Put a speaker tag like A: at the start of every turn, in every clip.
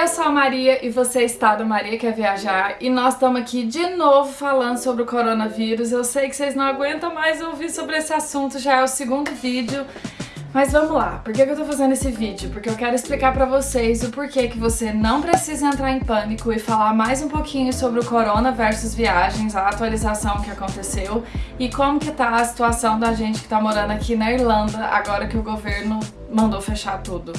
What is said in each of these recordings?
A: Eu sou a Maria e você está do Maria Quer Viajar e nós estamos aqui de novo falando sobre o coronavírus. Eu sei que vocês não aguentam mais ouvir sobre esse assunto, já é o segundo vídeo. Mas vamos lá, por que eu tô fazendo esse vídeo? Porque eu quero explicar pra vocês o porquê que você não precisa entrar em pânico e falar mais um pouquinho sobre o corona versus viagens, a atualização que aconteceu e como que tá a situação da gente que tá morando aqui na Irlanda agora que o governo mandou fechar tudo.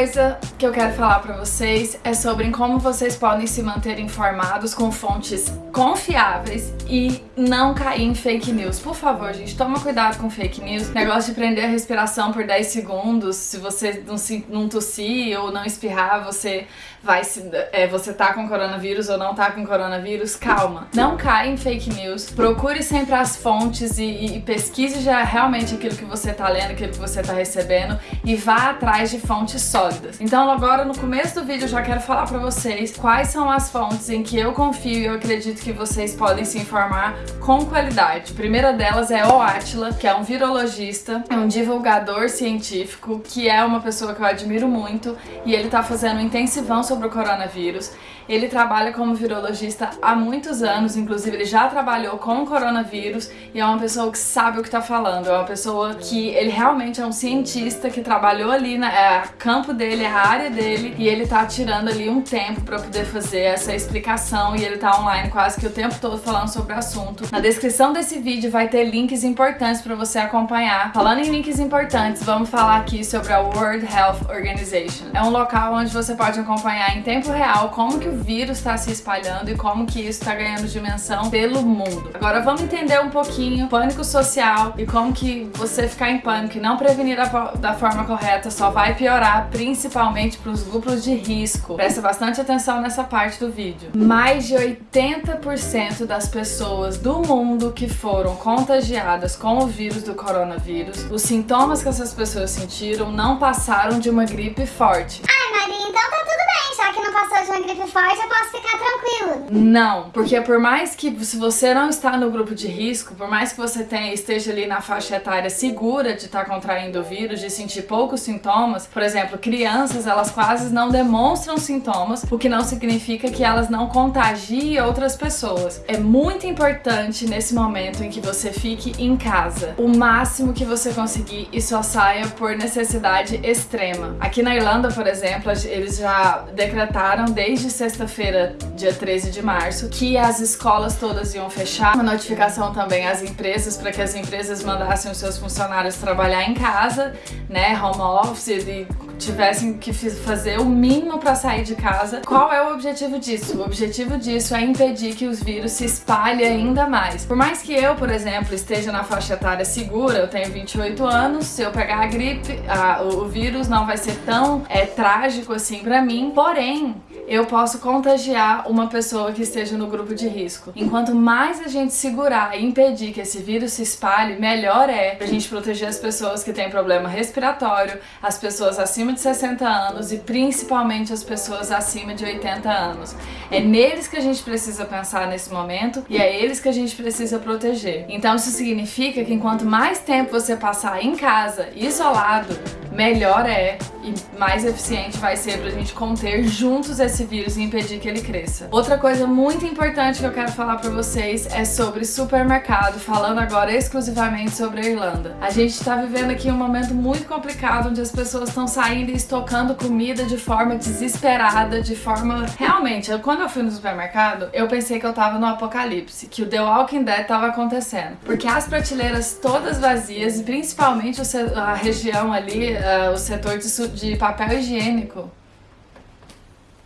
A: Coisa que eu quero falar pra vocês é sobre como vocês podem se manter informados com fontes confiáveis e não cair em fake news. Por favor, gente, toma cuidado com fake news. Negócio de prender a respiração por 10 segundos, se você não, se, não tossir ou não espirrar, você vai se, é, você tá com coronavírus ou não tá com coronavírus, calma. Não caia em fake news. Procure sempre as fontes e, e pesquise já realmente aquilo que você tá lendo, aquilo que você tá recebendo e vá atrás de fontes sólidas. Então agora no começo do vídeo eu já quero falar pra vocês quais são as fontes em que eu confio e eu acredito que vocês podem se informar com qualidade. A primeira delas é o Atila, que é um virologista, é um divulgador científico, que é uma pessoa que eu admiro muito e ele tá fazendo um intensivão sobre o coronavírus. Ele trabalha como virologista há muitos anos, inclusive ele já trabalhou com o coronavírus e é uma pessoa que sabe o que tá falando, é uma pessoa que ele realmente é um cientista que trabalhou ali, na, é campo dele, é a área dele e ele tá tirando ali um tempo pra poder fazer essa explicação e ele tá online quase que o tempo todo falando sobre o assunto. Na descrição desse vídeo vai ter links importantes pra você acompanhar. Falando em links importantes, vamos falar aqui sobre a World Health Organization. É um local onde você pode acompanhar em tempo real como que o vírus está se espalhando e como que isso está ganhando dimensão pelo mundo. Agora vamos entender um pouquinho pânico social e como que você ficar em pânico e não prevenir da, da forma correta só vai piorar, principalmente para os grupos de risco. Presta bastante atenção nessa parte do vídeo. Mais de 80% das pessoas do mundo que foram contagiadas com o vírus do coronavírus, os sintomas que essas pessoas sentiram não passaram de uma gripe forte.
B: Ai, Maria, então tá tudo bem, de uma gripe forte, eu posso ficar tranquilo.
A: Não, porque por mais que se você não está no grupo de risco, por mais que você tenha, esteja ali na faixa etária segura de estar tá contraindo o vírus, de sentir poucos sintomas, por exemplo, crianças, elas quase não demonstram sintomas, o que não significa que elas não contagiem outras pessoas. É muito importante nesse momento em que você fique em casa, o máximo que você conseguir e só saia por necessidade extrema. Aqui na Irlanda, por exemplo, eles já decretaram desde sexta-feira, dia 13 de março, que as escolas todas iam fechar. Uma notificação também às empresas para que as empresas mandassem os seus funcionários trabalhar em casa, né, home office, e tivessem que fazer o mínimo para sair de casa. Qual é o objetivo disso? O objetivo disso é impedir que os vírus se espalhem ainda mais. Por mais que eu, por exemplo, esteja na faixa etária segura, eu tenho 28 anos, se eu pegar a gripe, a, o, vírus não vai ser tão é, trágico assim para mim, porém, eu posso contagiar uma pessoa que esteja no grupo de risco. Enquanto mais a gente segurar e impedir que esse vírus se espalhe, melhor é pra gente proteger as pessoas que têm problema respiratório, as pessoas acima de 60 anos e principalmente as pessoas acima de 80 anos. É neles que a gente precisa pensar nesse momento e é eles que a gente precisa proteger. Então isso significa que enquanto mais tempo você passar em casa, isolado, melhor é e mais eficiente vai ser pra gente conter juntos esse vírus e impedir que ele cresça. Outra coisa muito importante que eu quero falar pra vocês é sobre supermercado, falando agora exclusivamente sobre a Irlanda. A gente tá vivendo aqui um momento muito complicado onde as pessoas estão saindo e estocando comida de forma desesperada, de forma... Realmente, quando eu fui no supermercado, eu pensei que eu tava no apocalipse, que o The Walking Dead tava acontecendo. Porque as prateleiras todas vazias e principalmente a região ali, uh, o setor de de papel higiênico.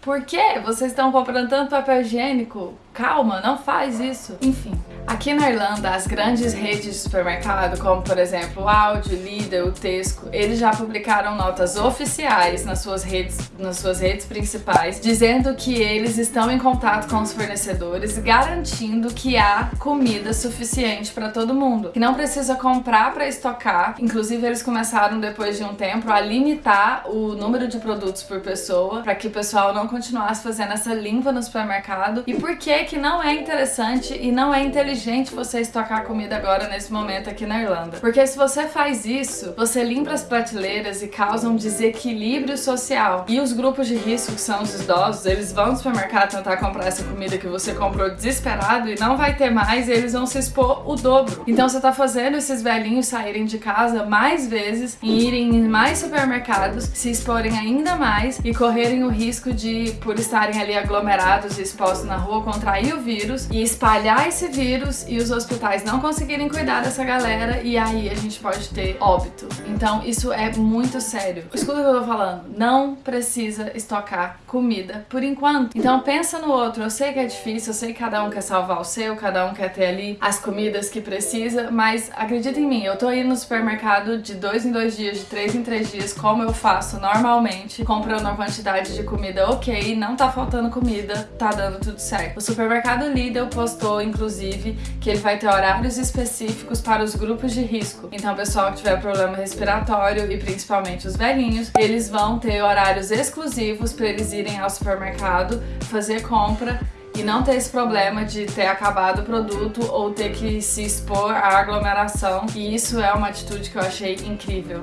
A: Por que vocês estão comprando tanto papel higiênico? Calma, não faz isso. Enfim, aqui na Irlanda, as grandes redes de supermercado, como por exemplo o Aldi, Lidl, o Tesco, eles já publicaram notas oficiais nas suas redes, nas suas redes principais, dizendo que eles estão em contato com os fornecedores, garantindo que há comida suficiente para todo mundo, que não precisa comprar para estocar. Inclusive, eles começaram depois de um tempo a limitar o número de produtos por pessoa, para que o pessoal não continuasse fazendo essa limpa no supermercado. E por que que não é interessante e não é inteligente você estocar comida agora nesse momento aqui na Irlanda. Porque se você faz isso, você limpa as prateleiras e causa um desequilíbrio social. E os grupos de risco, que são os idosos, eles vão no supermercado tentar comprar essa comida que você comprou desesperado e não vai ter mais e eles vão se expor o dobro. Então você tá fazendo esses velhinhos saírem de casa mais vezes e irem em mais supermercados, se exporem ainda mais e correrem o risco de, por estarem ali aglomerados e expostos na rua, contrair o vírus e espalhar esse vírus e os hospitais não conseguirem cuidar dessa galera e aí a gente pode ter óbito. Então isso é muito sério. Escuta o que eu tô falando. Não precisa estocar comida por enquanto. Então pensa no outro. Eu sei que é difícil, eu sei que cada um quer salvar o seu, cada um quer ter ali as comidas que precisa, mas acredita em mim, eu tô indo no supermercado de dois em dois dias, de três em três dias, como eu faço normalmente, comprando uma quantidade de comida ok, não tá faltando comida, tá dando tudo certo. O supermercado Lidl postou, inclusive, que ele vai ter horários específicos para os grupos de risco. Então, o pessoal que tiver problema respiratório e principalmente os velhinhos, eles vão ter horários exclusivos para eles irem ao supermercado fazer compra e não ter esse problema de ter acabado o produto ou ter que se expor à aglomeração. E isso é uma atitude que eu achei incrível.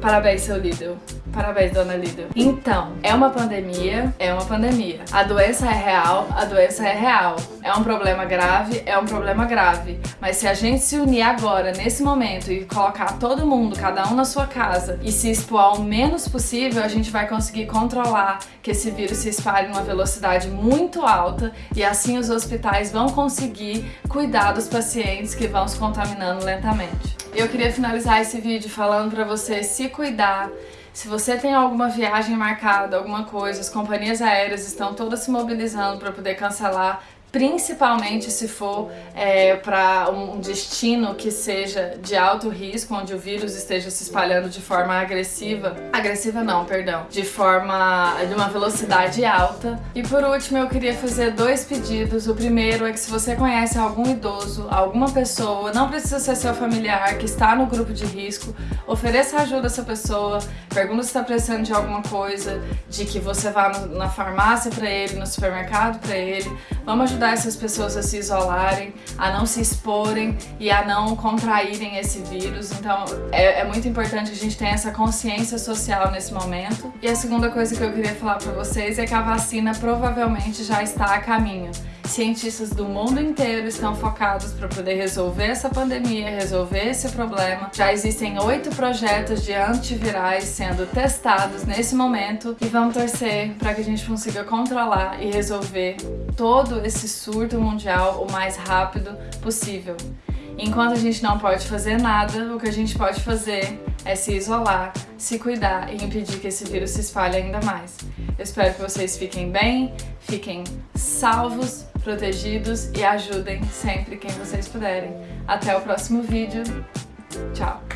A: Parabéns, seu Lidl. Parabéns, dona Lidl. Então, é uma pandemia, é uma pandemia. A doença é real, a doença é real. É um problema grave, é um problema grave. Mas se a gente se unir agora, nesse momento, e colocar todo mundo, cada um na sua casa, e se expor ao menos possível, a gente vai conseguir controlar que esse vírus se espalhe numa velocidade muito alta e assim os hospitais vão conseguir cuidar dos pacientes que vão se contaminando lentamente. Eu queria finalizar esse vídeo falando para você se cuidar, se você tem alguma viagem marcada, alguma coisa, as companhias aéreas estão todas se mobilizando para poder cancelar principalmente se for é, para um destino que seja de alto risco, onde o vírus esteja se espalhando de forma agressiva. Agressiva não, perdão. De forma... de uma velocidade alta. E por último, eu queria fazer dois pedidos. O primeiro é que se você conhece algum idoso, alguma pessoa, não precisa ser seu familiar, que está no grupo de risco, ofereça ajuda a essa pessoa, pergunta se está precisando de alguma coisa, de que você vá na farmácia para ele, no supermercado para ele. Vamos ajudar essas pessoas a se isolarem, a não se exporem e a não contraírem esse vírus. Então é, é muito importante a gente tenha essa consciência social nesse momento. E a segunda coisa que eu queria falar para vocês é que a vacina provavelmente já está a caminho. Cientistas do mundo inteiro estão focados para poder resolver essa pandemia, resolver esse problema. Já existem oito projetos de antivirais sendo testados nesse momento e vamos torcer para que a gente consiga controlar e resolver todo esse surto mundial o mais rápido possível. Enquanto a gente não pode fazer nada, o que a gente pode fazer é se isolar, se cuidar e impedir que esse vírus se espalhe ainda mais. Eu espero que vocês fiquem bem, fiquem salvos, protegidos e ajudem sempre quem vocês puderem. Até o próximo vídeo. Tchau!